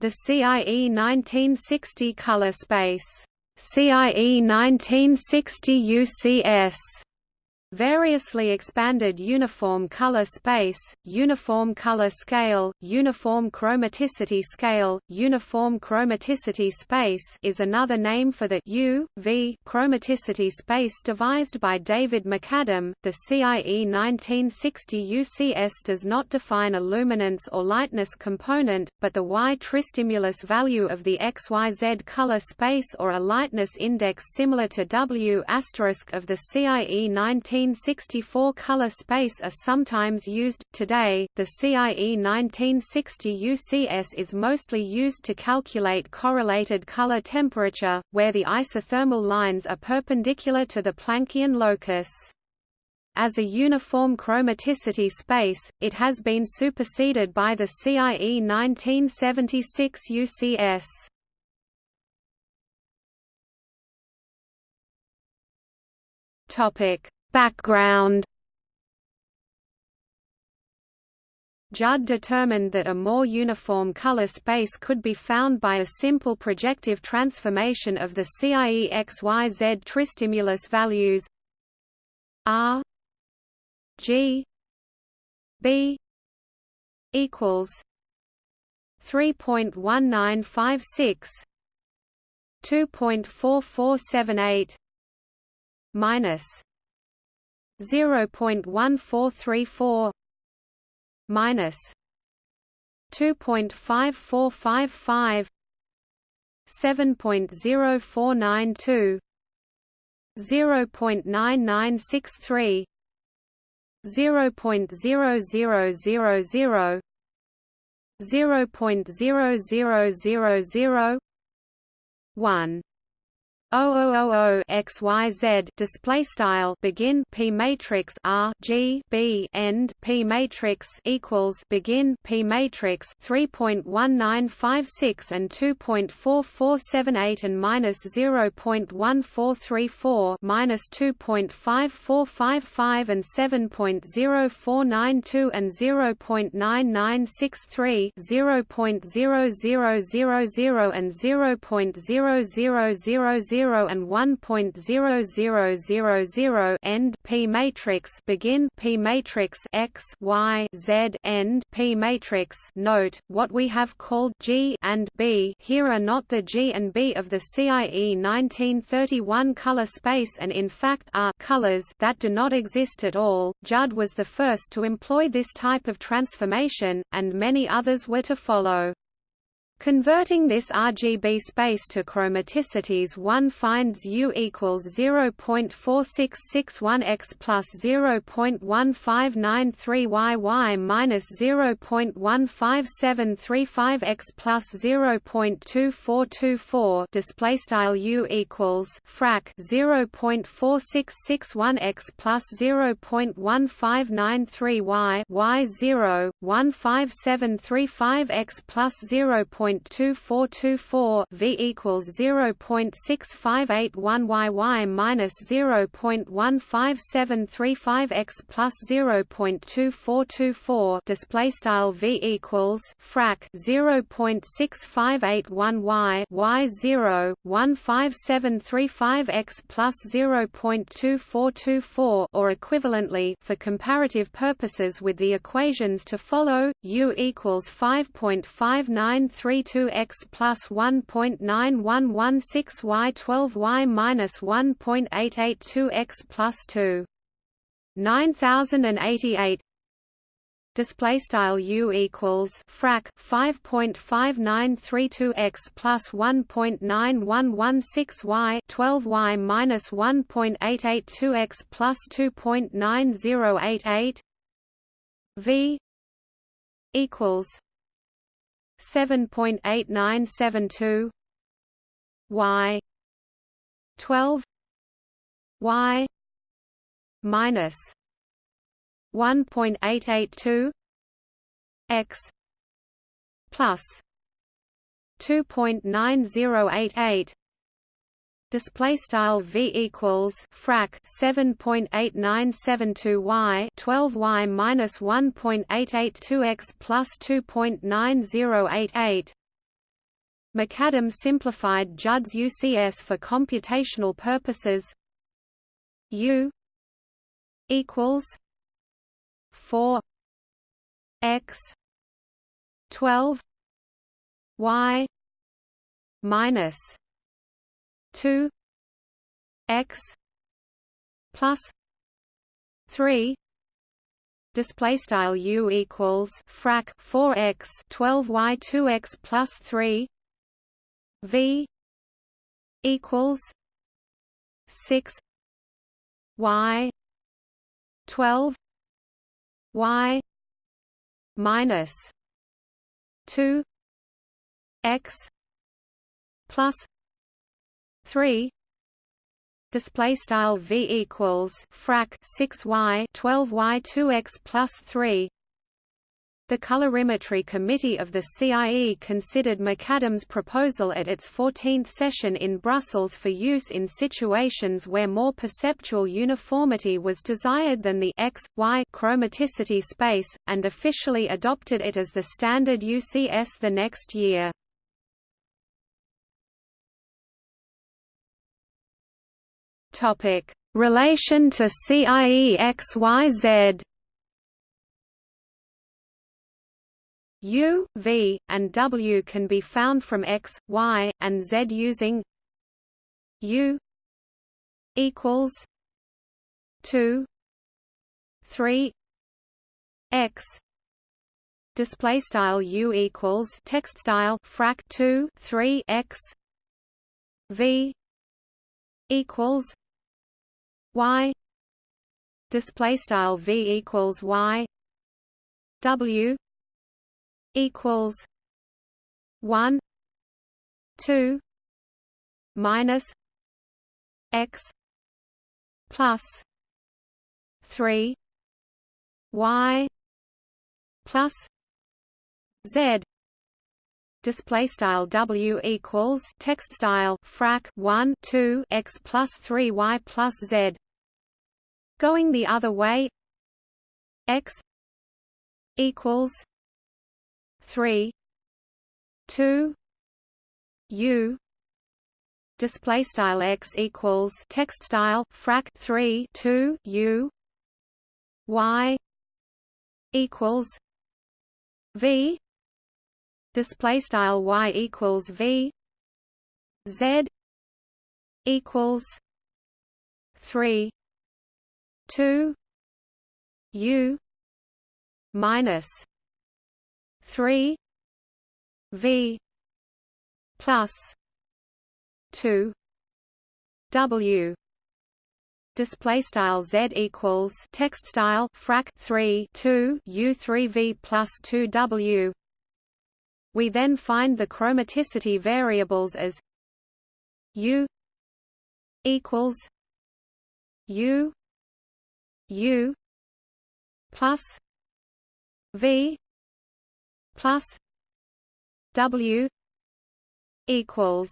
the CIE 1960 color space, CIE 1960 UCS Variously expanded uniform color space, uniform color scale, uniform chromaticity scale, uniform chromaticity space is another name for the U, v chromaticity space devised by David MacAdam. The CIE 1960 UCS does not define a luminance or lightness component, but the Y tristimulus value of the XYZ color space or a lightness index similar to W of the CIE 19 1964 color space are sometimes used. Today, the CIE 1960 UCS is mostly used to calculate correlated color temperature, where the isothermal lines are perpendicular to the Planckian locus. As a uniform chromaticity space, it has been superseded by the CIE 1976 UCS. Topic: Background. Judd determined that a more uniform color space could be found by a simple projective transformation of the CIE XYZ tristimulus values R G B equals 3.1956 2.4478 minus 0.1434 minus 2.5455 7.0492 0.9963 0.0000 0.0000 1 000 XYZ display style begin P matrix R G B end P matrix equals begin P matrix 3.1956 and 2.4478 and minus 0.1434 minus 2.5455 and 7.0492 and 0.9963 0.0000 and 0.0000 0 and 1.0000 end P matrix begin P matrix X Y Z end P matrix. Note what we have called G and B here are not the G and B of the CIE 1931 color space and in fact are colors that do not exist at all. Judd was the first to employ this type of transformation and many others were to follow Converting this RGB space to chromaticities one finds U equals 0.4661x plus 0.1593yy minus 0.15735x plus 0.2424 display style U equals frac 0.4661x plus 0.1593y y 0 15735x plus 0. 0.2424 V equals 0.6581 YY minus 0.15735 x plus 0.2424 display style V equals frac 0.6581 Y Y 0 15735 x plus 0.2424 or equivalently for comparative purposes with the equations to follow U equals 5.593 32x plus 1.9116 y 12 y minus 1.882x plus 2. 9088 display style u equals frac 5.5932x plus 1.9116 y 12 y minus 1.882x plus 2.9088 v equals 7.8972 y. 12 y. minus 1.882 x. plus 2.9088 display style v equals frac 7.8972 y 12 y minus 1.882 x plus 2.9088 MacAdam simplified Judd's UCS for computational purposes. U equals four x twelve y minus two x plus three display style u equals frac 4x 12y 2x plus 3 v equals 6 y 12 y minus 2 x plus 3 display style v equals frac 6y 12y 2x plus 3 the colorimetry committee of the CIE considered MacAdam's proposal at its 14th session in Brussels for use in situations where more perceptual uniformity was desired than the x, y chromaticity space, and officially adopted it as the standard UCS the next year. Topic: Relation to CIE XYZ. U, V, and W can be found from X, Y, and Z using U equals two three X. Display style U equals text style frac 2 3 X. V equals y display style v equals y w equals 1 2 minus x plus 3 y plus z display style w equals text style frac 1 2 x plus 3 y plus z. Going the other way x equals 3 2 u. Display style x equals text style frac 3 2 u. Y equals v display style y equals v. Z equals 3 2 u minus 3 v plus 2 w. Display style z equals text style frac 3 2 u 3 v plus 2 w we then find the chromaticity variables as U equals U U plus V plus W equals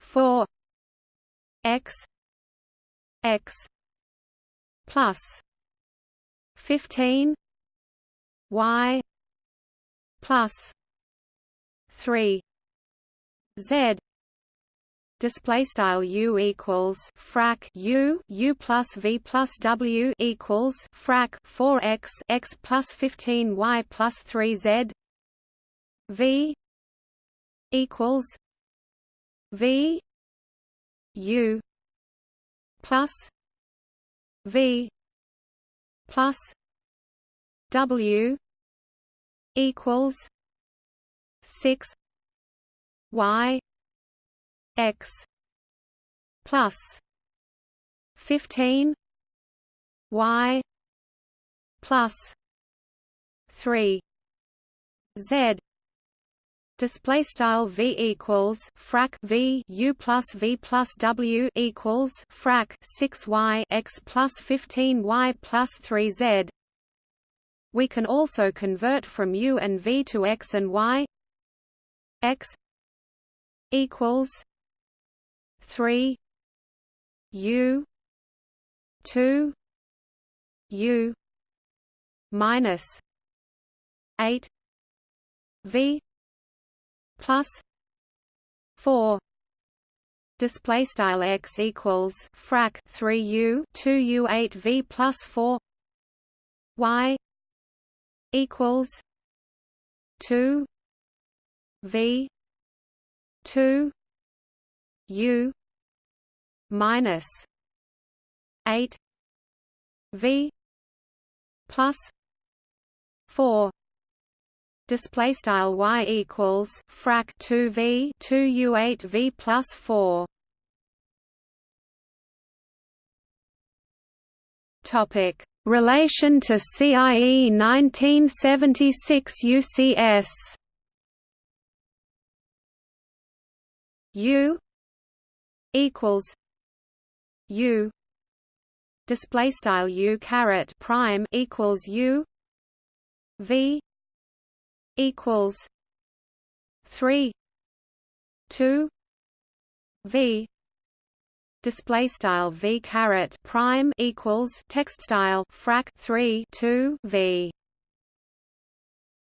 four X X plus fifteen Y plus 3 z. Display style u equals frac u u plus v plus w equals frac 4 x x plus 15 y plus 3 z. V equals v u plus v plus w equals six Y X plus fifteen Y plus three Z. Display style v equals frac v u plus v plus w equals frac 6 y x plus 15 y plus 3 z we can also convert from u and v to x and y. x equals 3 u 2 u minus 8 v plus 4 display style x equals frac 3 u 2 u 8 v plus 4 y equals 2 v 2 u minus 8 v plus 4 display style y equals frac 2 v 2 u 8 v plus 4 topic relation to CIE 1976 UCS U equals U display style U caret prime equals U V equals three two V display style V caret prime equals text style frac three two V